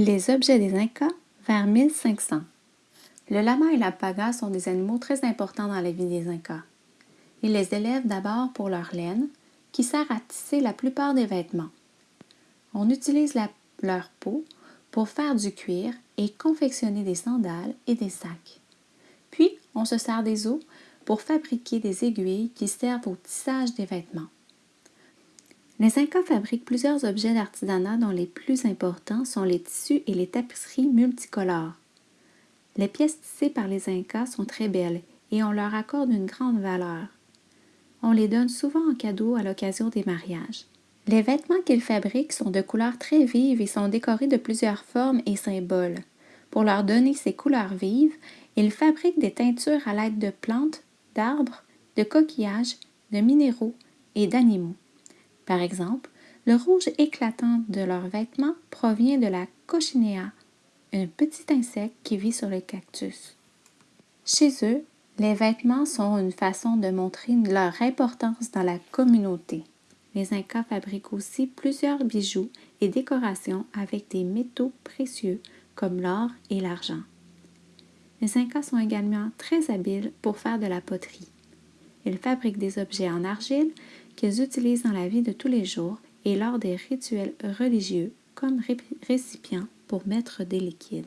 Les objets des Incas vers 1500. Le lama et la paga sont des animaux très importants dans la vie des Incas. Ils les élèvent d'abord pour leur laine, qui sert à tisser la plupart des vêtements. On utilise leur peau pour faire du cuir et confectionner des sandales et des sacs. Puis, on se sert des os pour fabriquer des aiguilles qui servent au tissage des vêtements. Les Incas fabriquent plusieurs objets d'artisanat dont les plus importants sont les tissus et les tapisseries multicolores. Les pièces tissées par les Incas sont très belles et on leur accorde une grande valeur. On les donne souvent en cadeau à l'occasion des mariages. Les vêtements qu'ils fabriquent sont de couleurs très vives et sont décorés de plusieurs formes et symboles. Pour leur donner ces couleurs vives, ils fabriquent des teintures à l'aide de plantes, d'arbres, de coquillages, de minéraux et d'animaux. Par exemple, le rouge éclatant de leurs vêtements provient de la cochinea, un petit insecte qui vit sur le cactus. Chez eux, les vêtements sont une façon de montrer leur importance dans la communauté. Les Incas fabriquent aussi plusieurs bijoux et décorations avec des métaux précieux comme l'or et l'argent. Les Incas sont également très habiles pour faire de la poterie. Ils fabriquent des objets en argile qu'ils utilisent dans la vie de tous les jours et lors des rituels religieux comme récipients pour mettre des liquides.